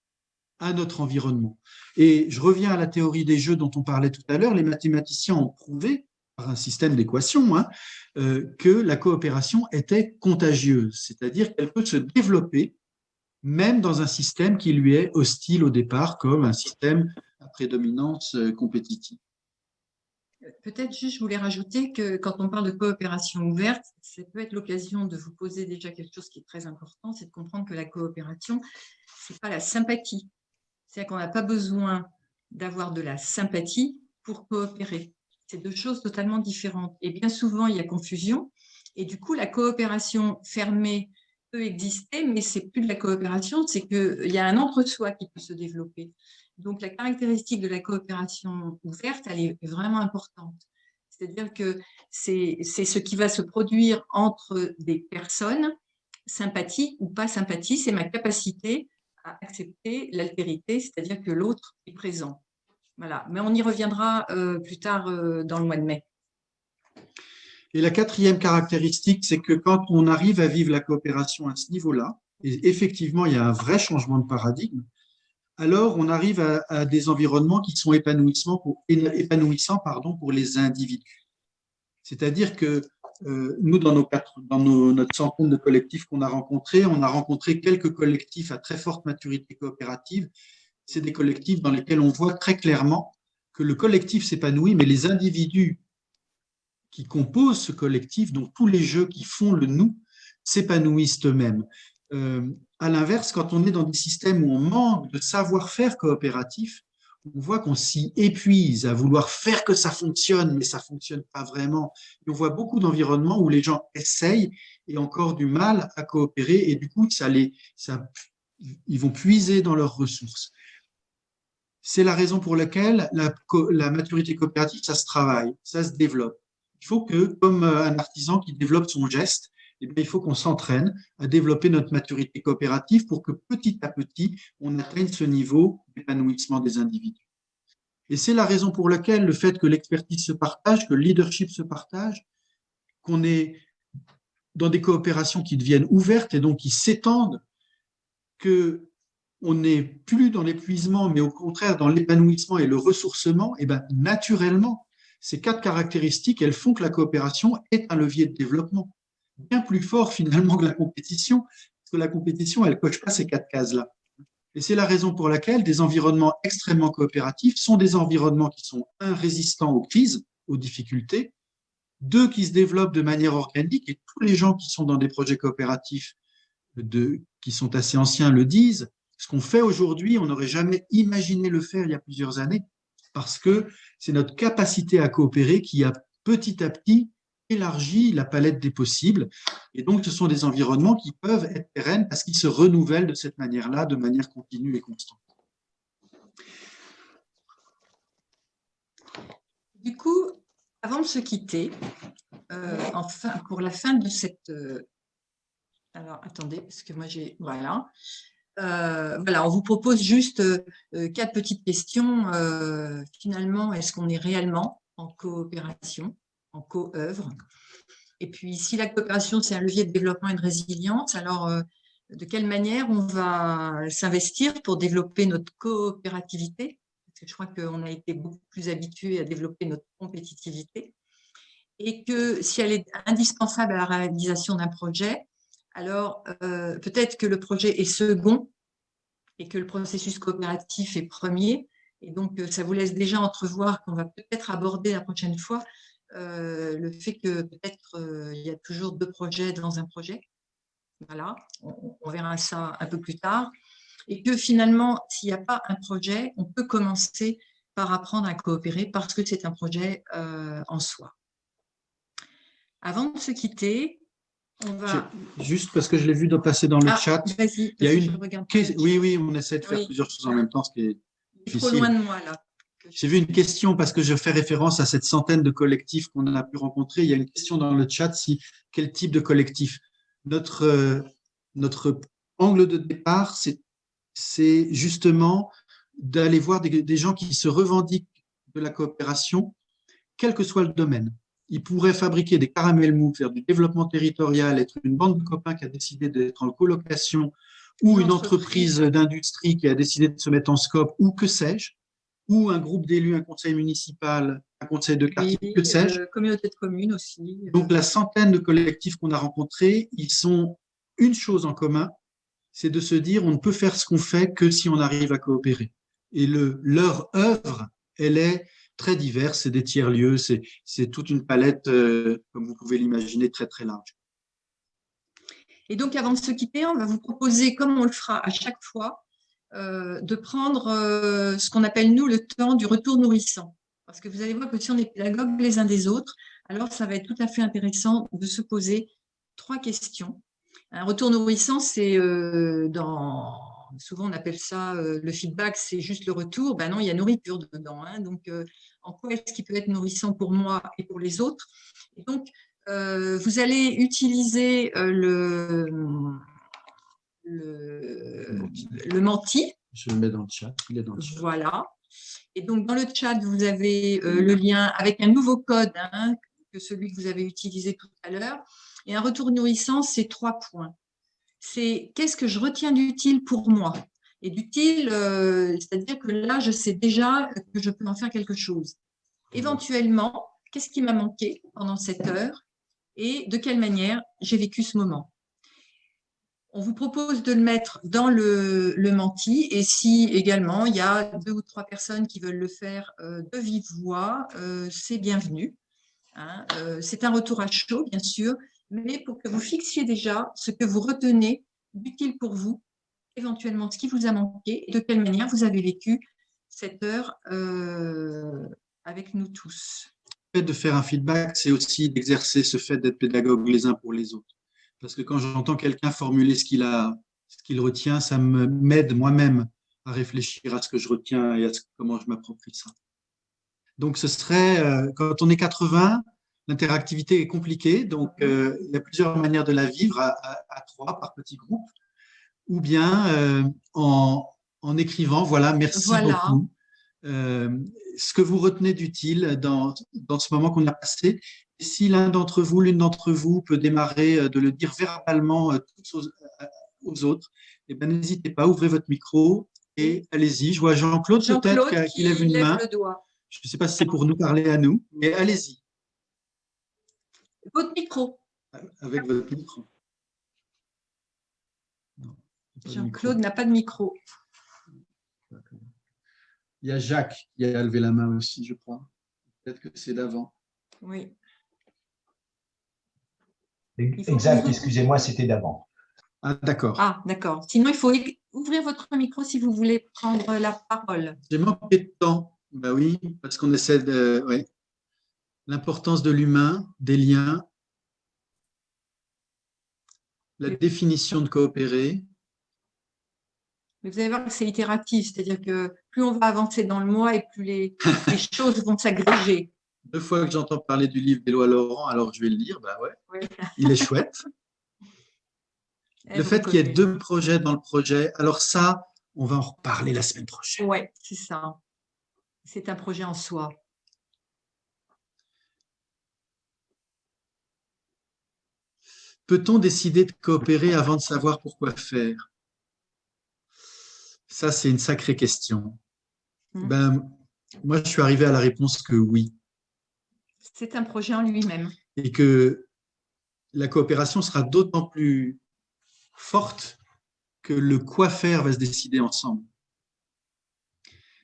à notre environnement. Et je reviens à la théorie des jeux dont on parlait tout à l'heure, les mathématiciens ont prouvé, par un système d'équations, hein, euh, que la coopération était contagieuse, c'est-à-dire qu'elle peut se développer même dans un système qui lui est hostile au départ, comme un système à prédominance euh, compétitive. Peut-être juste, je voulais rajouter que quand on parle de coopération ouverte, ça peut être l'occasion de vous poser déjà quelque chose qui est très important, c'est de comprendre que la coopération, ce n'est pas la sympathie. C'est-à-dire qu'on n'a pas besoin d'avoir de la sympathie pour coopérer. C'est deux choses totalement différentes. Et bien souvent, il y a confusion. Et du coup, la coopération fermée peut exister, mais c'est plus de la coopération, c'est qu'il y a un entre-soi qui peut se développer. Donc, la caractéristique de la coopération ouverte, elle est vraiment importante. C'est-à-dire que c'est ce qui va se produire entre des personnes, sympathie ou pas sympathie, c'est ma capacité à accepter l'altérité, c'est-à-dire que l'autre est présent. Voilà. Mais on y reviendra euh, plus tard euh, dans le mois de mai. Et la quatrième caractéristique, c'est que quand on arrive à vivre la coopération à ce niveau-là, effectivement, il y a un vrai changement de paradigme, alors on arrive à, des environnements qui sont épanouissants pour, les individus. C'est-à-dire que euh, nous, dans, nos notre centaine de collectifs qu'on a rencontrés, on a rencontré quelques collectifs à très forte maturité coopérative. C'est des collectifs dans lesquels on voit très clairement que le collectif s'épanouit, mais les individus qui composent ce collectif, dont tous les jeux qui font le nous, s'épanouissent eux-mêmes. Euh, à l'inverse, quand on est dans des systèmes où on manque de savoir-faire coopératif, on voit qu'on s'y épuise à vouloir faire que ça fonctionne, mais ça ne fonctionne pas vraiment. on voit beaucoup d'environnements où les gens essayent et encore du mal à coopérer, et du coup, ça les, ça, ils vont puiser dans leurs ressources. C'est la raison pour laquelle la, la maturité coopérative, ça se travaille, ça se développe il faut que, comme euh, un artisan qui développe son geste, eh il faut qu'on s'entraîne à développer notre maturité coopérative pour que petit à petit, on atteigne ce niveau d'épanouissement des individus. Et c'est la raison pour laquelle le fait que l'expertise se partage, que le leadership se partage, qu'on ait dans des coopérations qui deviennent ouvertes et donc qui s'étendent, que on n'est plus dans l'épuisement, mais au contraire dans l'épanouissement et le ressourcement, et ben naturellement, ces quatre caractéristiques, elles font que la coopération est un levier de développement, bien plus fort finalement que la compétition, parce que la compétition, elle ne coche pas ces quatre cases-là. Et c'est la raison pour laquelle des environnements extrêmement coopératifs sont des environnements qui sont, un, résistants aux crises, aux difficultés, deux, qui se développent de manière organique, et tous les gens qui sont dans des projets coopératifs de, qui sont assez anciens le disent, ce qu'on fait aujourd'hui, on n'aurait jamais imaginé le faire il y a plusieurs années, parce que c'est notre capacité à coopérer qui a petit à petit élargi la palette des possibles. Et donc, ce sont des environnements qui peuvent être pérennes parce qu'ils se renouvellent de cette manière-là, de manière continue et constante. Du coup, avant de se quitter, euh, pour la fin de cette... Euh, alors, attendez, parce que moi j'ai... Voilà. Euh, voilà, on vous propose juste quatre petites questions. finalement, est-ce qu'on est réellement en coopération, en co-œuvre. Et puis, si la coopération, c'est un levier de développement et de résilience, alors de quelle manière on va s'investir pour développer notre coopérativité? Je crois qu'on a été beaucoup plus habitué à développer notre compétitivité, et que si elle est indispensable à la réalisation d'un projet, alors euh, peut-être que le projet est second et que le processus coopératif est premier, et donc euh, ça vous laisse déjà entrevoir qu'on va peut-être aborder la prochaine fois euh, le fait que peut-être il y a toujours deux projets dans un projet. Voilà, on verra ça un peu plus tard et que finalement, s'il n'y a pas un projet, on peut commencer par apprendre à coopérer parce que c'est un projet euh, en soi. Avant de se quitter, on va… Juste parce que je l'ai vu passer dans le ah, chat, il y a une… Oui, oui, on essaie de faire plusieurs choses en même temps, ce qui est difficile. trop loin de moi, là. J'ai vu une question parce que je fais référence à cette centaine de collectifs qu'on a pu rencontrer. Il y a une question dans le chat, si, quel type de collectif? Notre, euh, notre angle de départ, c'est justement d'aller voir des, gens qui se revendiquent de la coopération, quel que soit le domaine. Ils pourraient fabriquer des caramels mous, faire du développement territorial, être une bande de copains qui a décidé d'être en colocation, ou une, entreprise, d'industrie qui a décidé de se mettre en scope, ou que sais-je, ou un groupe d'élus, un conseil municipal, un conseil de quartier, que sais-je. Euh, communauté de communes aussi. Donc la centaine de collectifs qu'on a rencontrés, ils sont une chose en commun, c'est de se dire on ne peut faire ce qu'on fait que si on arrive à coopérer. Et le, leur œuvre, elle est très diverse, c'est des tiers-lieux, c'est toute une palette, euh, comme vous pouvez l'imaginer, très très large. Et donc, avant de se quitter, on va vous proposer, comme on le fera à chaque fois, de prendre euh, ce qu'on appelle, nous, le temps du retour nourrissant. Parce que vous allez voir que si on est pédagogues les uns des autres, alors ça va être tout à fait intéressant de se poser trois questions un retour nourrissant, c'est euh, dans souvent on appelle ça euh, le feedback, c'est juste le retour. Ben non, il y a nourriture dedans. Hein. donc, euh, en quoi est-ce qui peut être nourrissant pour moi et pour les autres? Et Donc, vous allez utiliser le, le, menti. Je le mets dans le chat. Il est dans le chat. Voilà. Et donc, dans le chat, vous avez le lien avec un nouveau code hein, que celui que vous avez utilisé tout à l'heure. Et un retour nourrissant, c'est trois points. C'est qu'est-ce que je retiens d'utile pour moi? Et d'utile, euh, c'est-à-dire que là, je sais déjà que je peux en faire quelque chose. Éventuellement, qu'est-ce qui m'a manqué pendant cette heure? Et de quelle manière j'ai vécu ce moment? On vous propose de le mettre dans le, menti et si également il y a deux ou trois personnes qui veulent le faire euh, de vive voix, euh, c'est bienvenu. Hein. c'est un retour à chaud, bien sûr, mais pour que vous fixiez déjà ce que vous retenez d'utile pour vous, éventuellement ce qui vous a manqué et de quelle manière vous avez vécu cette heure euh, avec nous tous. Le fait de faire un feedback, c'est aussi d'exercer ce fait d'être pédagogue les uns pour les autres. Parce que quand j'entends quelqu'un formuler ce qu'il a, ce qu'il retient, ça m'aide moi-même à réfléchir à ce que je retiens et à comment je m'approprie ça. Donc, ce serait, euh, quand on est 80, L'interactivité est compliquée, donc euh, il y a plusieurs manières de la vivre à, trois, par petits groupes, ou bien euh, en, écrivant, voilà, merci beaucoup. Euh, ce que vous retenez d'utile dans, dans ce moment qu'on a passé. Et si l'un d'entre vous, l'une d'entre vous peut démarrer euh, de le dire verbalement aux, aux, autres, eh ben, n'hésitez pas, ouvrez votre micro et allez-y. Je vois Jean-Claude peut-être qui, lève une main. Je ne sais pas si c'est pour nous parler à nous, mais allez-y. Votre micro. Avec votre micro. Jean-Claude n'a pas de micro. Il y a Jacques qui a levé la main aussi, je crois. Peut-être que c'est d'avant. Oui. Exact, excusez-moi, c'était d'avant. Ah, d'accord. Ah, d'accord. Sinon, il faut ouvrir votre micro si vous voulez prendre la parole. J'ai manqué de temps. Ben oui, parce qu'on essaie de... Ouais. L'importance de l'humain, des liens, la définition de coopérer, mais vous allez voir que c'est itératif, c'est-à-dire que plus on va avancer dans le mois et plus les, choses vont s'agréger. Deux fois que j'entends parler du livre d'Éloi Laurent, alors je vais le lire, bah ouais, il est chouette. le fait qu'il y ait deux projets dans le projet, alors ça, on va en reparler la semaine prochaine. Oui, c'est ça. C'est un projet en soi. Peut-on décider de coopérer avant de savoir pourquoi faire? Ça, c'est une sacrée question. Hmm. Ben, moi, je suis arrivé à la réponse que oui. C'est un projet en lui-même. Et que la coopération sera d'autant plus forte que le quoi faire va se décider ensemble.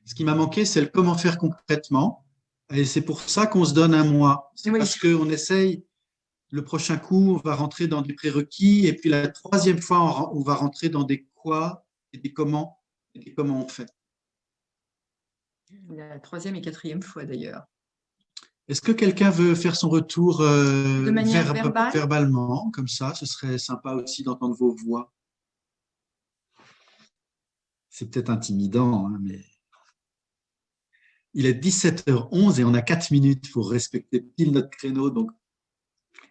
Ce qui m'a manqué, c'est le comment faire concrètement. Et c'est pour ça qu'on se donne un mois. C'est parce qu'on essaye, le prochain coup, on va rentrer dans des prérequis, et puis la troisième fois, on va rentrer dans des quoi et des comment et comment on fait? La troisième et quatrième fois d'ailleurs. Est-ce que quelqu'un veut faire son retour euh, de manière verbalement, comme ça? Ce serait sympa aussi d'entendre vos voix. C'est peut-être intimidant, hein, mais... Il est 17h11 et on a 4 minutes pour respecter pile notre créneau. Donc...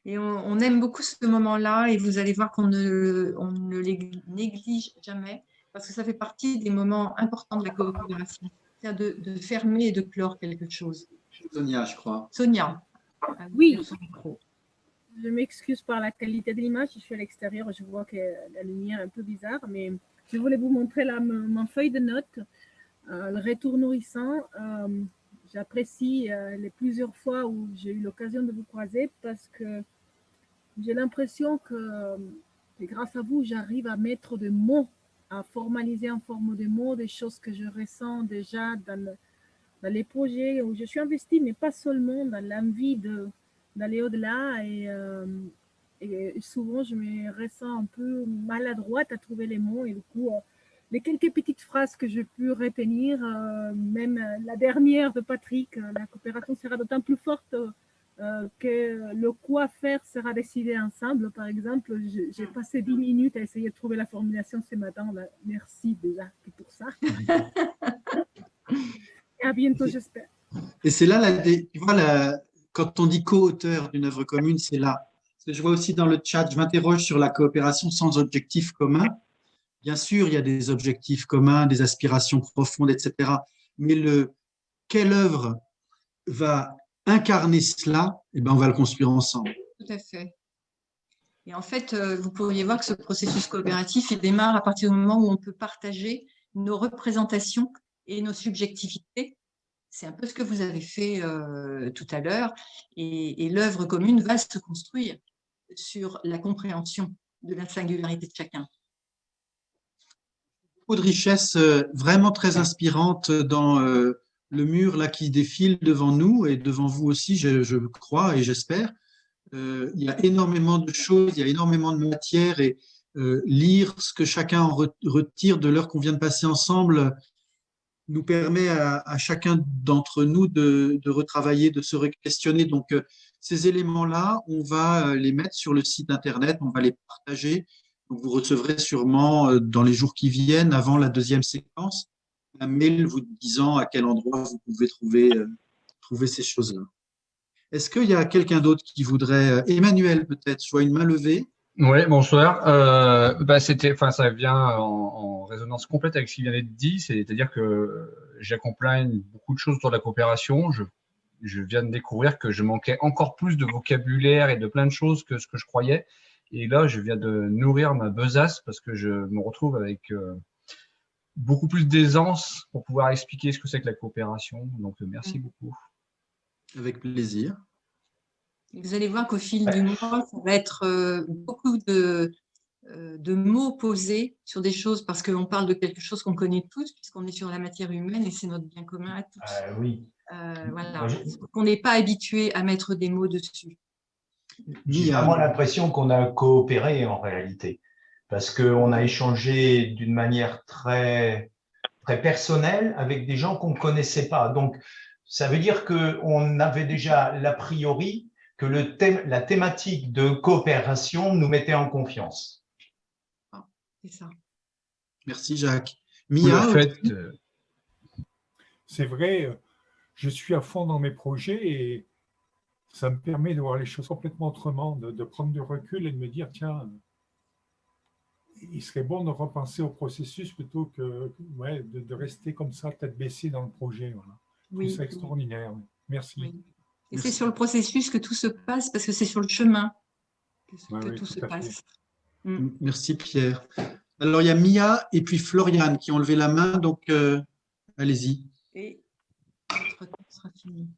Et on, aime beaucoup ce moment-là et vous allez voir qu'on ne, on ne les néglige jamais parce que ça fait partie des moments importants de la coopération, de, de fermer et de clore quelque chose. Sonia, je crois. Sonia. Oui. Je m'excuse par la qualité de l'image. Je suis à l'extérieur, je vois que la lumière est un peu bizarre, mais je voulais vous montrer là ma feuille de notes, euh, le retour nourrissant. Euh, j'apprécie euh, les plusieurs fois où j'ai eu l'occasion de vous croiser parce que j'ai l'impression que, que grâce à vous, j'arrive à mettre des mots à formaliser en forme de mots des choses que je ressens déjà dans, les projets où je suis investie, mais pas seulement dans l'envie d'aller au-delà. Euh, et, souvent, je me ressens un peu maladroite à trouver les mots. Et du coup, euh, les quelques petites phrases que j'ai pu retenir, euh, même la dernière de Patrick, la coopération sera d'autant plus forte euh, que le quoi faire sera décidé ensemble. Par exemple, j'ai passé 10 minutes à essayer de trouver la formulation ce matin. Merci déjà pour ça. Et à bientôt, j'espère. Et c'est là, la, tu vois, la, quand on dit co-auteur d'une œuvre commune, c'est là. Je vois aussi dans le chat, je m'interroge sur la coopération sans objectif commun. Bien sûr, il y a des objectifs communs, des aspirations profondes, etc. Mais le, quelle œuvre va incarner cela, et eh ben, on va le construire ensemble. Tout à fait. Et en fait, euh, vous pourriez voir que ce processus coopératif, il démarre à partir du moment où on peut partager nos représentations et nos subjectivités. C'est un peu ce que vous avez fait euh, tout à l'heure. Et, l'œuvre commune va se construire sur la compréhension de la singularité de chacun. Beaucoup de richesses euh, vraiment très inspirantes dans le mur là qui défile devant nous et devant vous aussi, je, crois et j'espère. Euh, il y a énormément de choses, il y a énormément de matière et euh, lire ce que chacun en retire de l'heure qu'on vient de passer ensemble nous permet à, chacun d'entre nous de, retravailler, de se questionner. Donc, euh, ces éléments-là, on va les mettre sur le site Internet, on va les partager. vous recevrez sûrement dans les jours qui viennent, avant la deuxième séquence, un mail vous disant à quel endroit vous pouvez trouver, euh, trouver ces choses-là. Est-ce qu'il y a quelqu'un d'autre qui voudrait, euh, Emmanuel peut-être, soit une main levée? Oui, bonsoir. Euh, bah, ça vient en, résonance complète avec ce qui vient d'être dit, c'est-à-dire que j'accompagne beaucoup de choses sur la coopération. Je, je, viens de découvrir que je manquais encore plus de vocabulaire et de plein de choses que ce que je croyais. Et là, je viens de nourrir ma besace parce que je me retrouve avec euh, beaucoup plus d'aisance pour pouvoir expliquer ce que c'est que la coopération. Donc, merci beaucoup. Avec plaisir. Vous allez voir qu'au fil du mois, ça va être euh, beaucoup de, euh, de mots posés sur des choses parce qu'on parle de quelque chose qu'on connaît tous, puisqu'on est sur la matière humaine et c'est notre bien commun à tous. Euh, oui. voilà. On n'est pas habitué à mettre des mots dessus. J'ai vraiment l'impression qu'on a coopéré en réalité, parce qu'on a échangé d'une manière très, très personnelle avec des gens qu'on ne connaissait pas. Donc, ça veut dire qu'on avait déjà l'a priori que le thème, la thématique de coopération nous mettait en confiance. Ah, c'est ça. Merci Jacques. Mia, euh, c'est vrai, euh, je suis à fond dans mes projets et ça me permet de voir les choses complètement autrement, de, prendre du recul et de me dire, tiens, il serait bon de repenser au processus plutôt que ouais, de, rester comme ça, tête baissée dans le projet. Voilà. Oui, c'est extraordinaire. Merci. Et c'est sur le processus que tout se passe, parce que c'est sur le chemin que, tout se passe. Mm. Merci Pierre. Alors il y a Mia et puis Floriane qui ont levé la main, donc euh, allez-y. Et notre temps sera fini.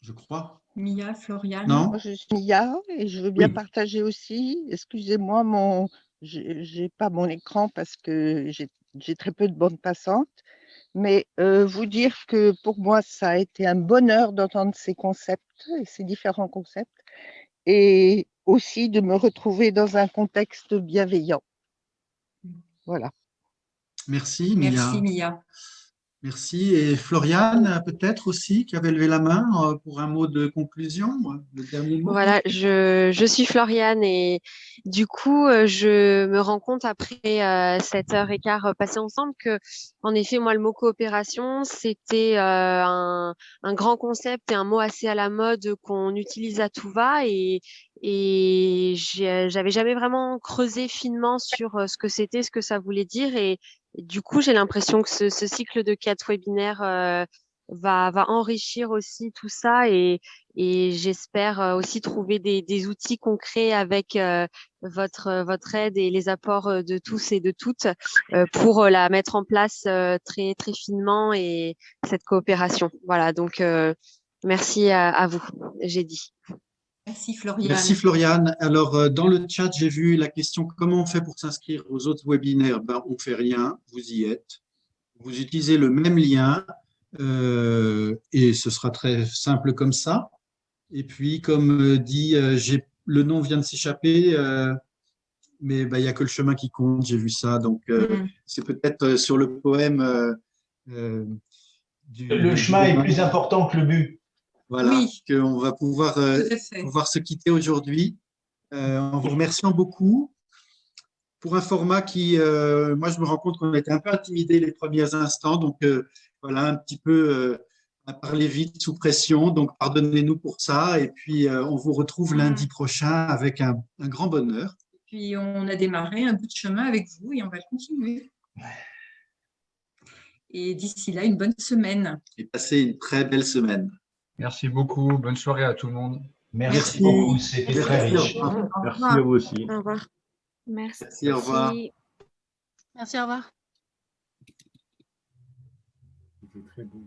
Je crois. Mia, Floriane. Non? je suis Mia et je veux bien partager aussi. Excusez-moi, mon, j'ai pas mon écran parce que j'ai très peu de bandes passantes mais vous dire que pour moi, ça a été un bonheur d'entendre ces concepts et ces différents concepts, et aussi de me retrouver dans un contexte bienveillant. Voilà. Merci, Mia. Merci, Mia. Merci. Et Floriane, peut-être aussi, qui avait levé la main euh, pour un mot de conclusion, le dernier mot. Voilà, je, je suis Floriane et du coup, euh, je me rends compte après euh, cette heure et quart passée ensemble que, en effet, moi, le mot coopération, c'était un, un grand concept et un mot assez à la mode qu'on utilise à tout va et, et j'avais jamais vraiment creusé finement sur ce que c'était, ce que ça voulait dire et du coup, j'ai l'impression que ce, cycle de quatre webinaires euh, va, enrichir aussi tout ça et, j'espère euh, aussi trouver des, outils concrets avec euh, votre, votre aide et les apports de tous et de toutes pour la mettre en place très, très finement et cette coopération. Voilà, donc merci à, à vous, j'ai dit. Merci Floriane. Merci Floriane. Alors, euh, dans le chat, j'ai vu la question « Comment on fait pour s'inscrire aux autres webinaires? Ben, On ne fait rien, vous y êtes. Vous utilisez le même lien euh, et ce sera très simple comme ça. Et puis, comme euh, dit, le nom vient de s'échapper, mais ben, il n'y a que le chemin qui compte, j'ai vu ça. Donc, mm. c'est peut-être sur le poème… Du, le chemin est plus important que le but. Voilà, qu'on va pouvoir, euh, pouvoir se quitter aujourd'hui euh, en vous remerciant beaucoup pour un format qui, euh, moi, je me rends compte qu'on a été un peu intimidé les premiers instants, donc voilà, un petit peu à parler vite sous pression, donc pardonnez-nous pour ça, et puis on vous retrouve lundi prochain avec un, un, grand bonheur. Et puis on a démarré un bout de chemin avec vous et on va continuer. Et d'ici là, une bonne semaine. Et passez une très belle semaine. Merci beaucoup. Bonne soirée à tout le monde. Merci, beaucoup. C'était très riche. Merci à vous aussi. Au revoir. Merci. Merci au revoir. Merci, au revoir. C'était très beau.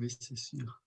Oui, c'est sûr.